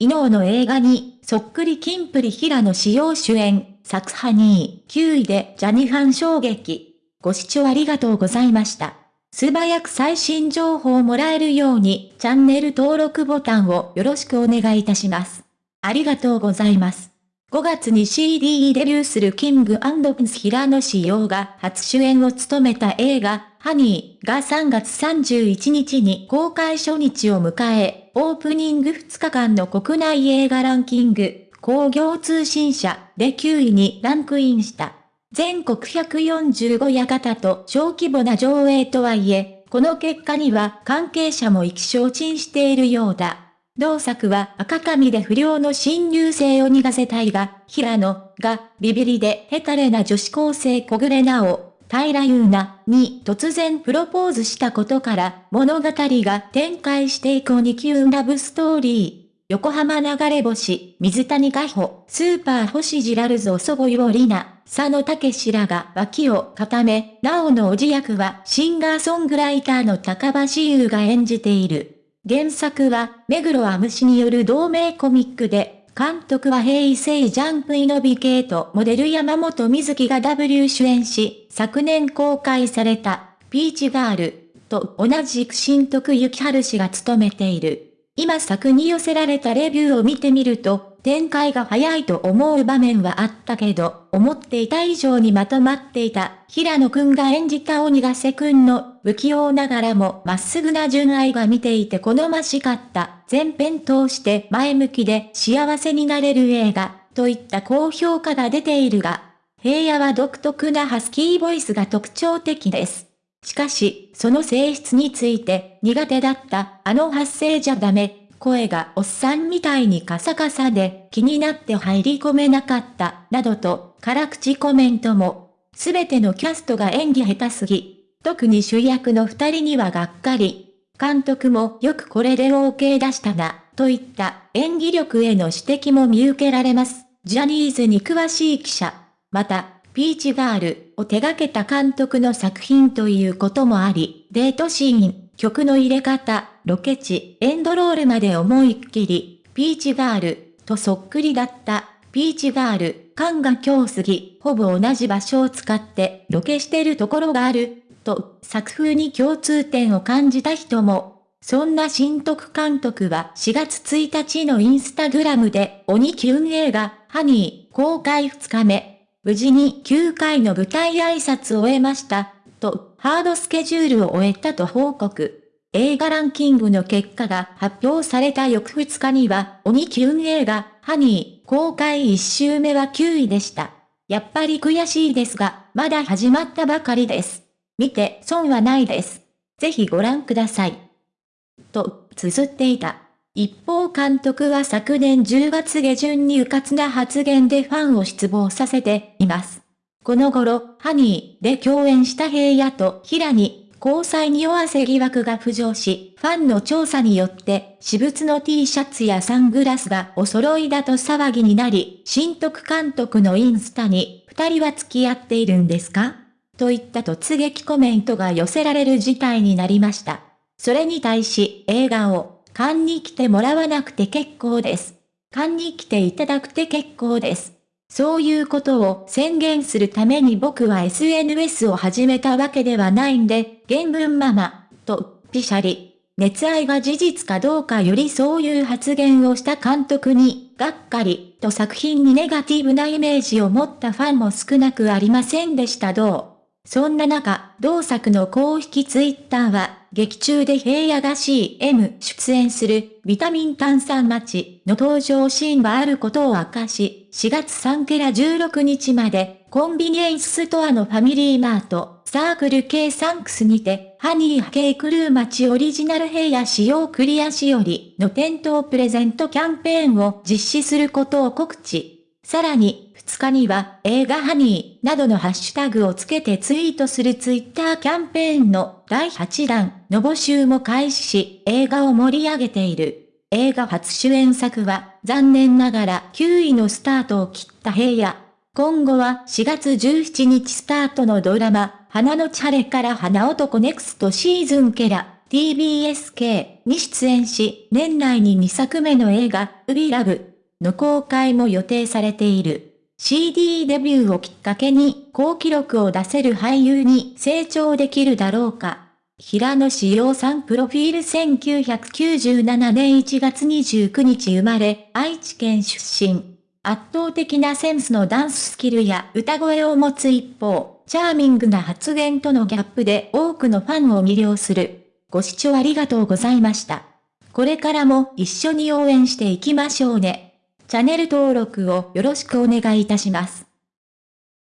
伊能の映画に、そっくりキンプリ平野志陽主演、作ハニー、9位でジャニファン衝撃。ご視聴ありがとうございました。素早く最新情報をもらえるように、チャンネル登録ボタンをよろしくお願いいたします。ありがとうございます。5月に CD デビューするキングプンス平野志陽が初主演を務めた映画、ハニーが3月31日に公開初日を迎え、オープニング2日間の国内映画ランキング、工業通信社で9位にランクインした。全国145館と小規模な上映とはいえ、この結果には関係者も意気消沈しているようだ。同作は赤髪で不良の新入生を逃がせたいが、平野がビビリでヘタレな女子高生小暮なお、平優奈に突然プロポーズしたことから物語が展開していく2級ラブストーリー。横浜流れ星、水谷加穂、スーパー星ジラルゾ祖母よりな、佐野武史らが脇を固め、なおのおじ役はシンガーソングライターの高橋優が演じている。原作は、目黒アムシによる同名コミックで、監督は平成ジャンプイノビ系とモデル山本瑞希が W 主演し、昨年公開された、ピーチガールと同じく新徳幸春氏が務めている。今作に寄せられたレビューを見てみると、展開が早いと思う場面はあったけど、思っていた以上にまとまっていた、平野くんが演じた鬼ヶ瀬くんの、不器用ながらもまっすぐな純愛が見ていて好ましかった、全編通して前向きで幸せになれる映画、といった高評価が出ているが、平野は独特なハスキーボイスが特徴的です。しかし、その性質について苦手だったあの発声じゃダメ声がおっさんみたいにカサカサで気になって入り込めなかった、などと、辛口コメントも。すべてのキャストが演技下手すぎ。特に主役の二人にはがっかり。監督もよくこれで OK 出したな、といった演技力への指摘も見受けられます。ジャニーズに詳しい記者。また、ピーチガールを手掛けた監督の作品ということもあり、デートシーン、曲の入れ方、ロケ地、エンドロールまで思いっきり、ピーチガール、とそっくりだった、ピーチガール、感が今日過ぎ、ほぼ同じ場所を使ってロケしてるところがある、と作風に共通点を感じた人も、そんな新徳監督は4月1日のインスタグラムで鬼キュン映画、ハニー公開2日目、無事に9回の舞台挨拶を終えました、とハードスケジュールを終えたと報告。映画ランキングの結果が発表された翌2日には、鬼キュン映画、ハニー、公開1週目は9位でした。やっぱり悔しいですが、まだ始まったばかりです。見て損はないです。ぜひご覧ください。と、綴っていた。一方監督は昨年10月下旬に迂闊な発言でファンを失望させています。この頃、ハニーで共演した平野と平に交際に弱せ疑惑が浮上し、ファンの調査によって、私物の T シャツやサングラスがお揃いだと騒ぎになり、新徳監督のインスタに、二人は付き合っているんですか？といった突撃コメントが寄せられる事態になりました。それに対し、映画を、勘に来てもらわなくて結構です。勘に来ていただくて結構です。そういうことを宣言するために僕は SNS を始めたわけではないんで、原文ママ、と、ピシャリ。熱愛が事実かどうかよりそういう発言をした監督に、がっかり、と作品にネガティブなイメージを持ったファンも少なくありませんでしたどう。そんな中、同作の公式ツイッターは、劇中で平野が CM 出演するビタミン炭酸町の登場シーンがあることを明かし、4月3から16日までコンビニエンスストアのファミリーマート、サークル系サンクスにて、ハニーケイクルー町オリジナル平野使用クリアしおりの店頭プレゼントキャンペーンを実施することを告知。さらに、2日には映画ハニーなどのハッシュタグをつけてツイートするツイッターキャンペーンの第8弾の募集も開始し、映画を盛り上げている。映画初主演作は残念ながら9位のスタートを切った平野。今後は4月17日スタートのドラマ、花のチャレから花男ネクストシーズンケラ、TBSK に出演し、年内に2作目の映画、ウビラブの公開も予定されている。CD デビューをきっかけに好記録を出せる俳優に成長できるだろうか。平野志陽さんプロフィール1997年1月29日生まれ、愛知県出身。圧倒的なセンスのダンススキルや歌声を持つ一方、チャーミングな発言とのギャップで多くのファンを魅了する。ご視聴ありがとうございました。これからも一緒に応援していきましょうね。チャンネル登録をよろしくお願いいたします。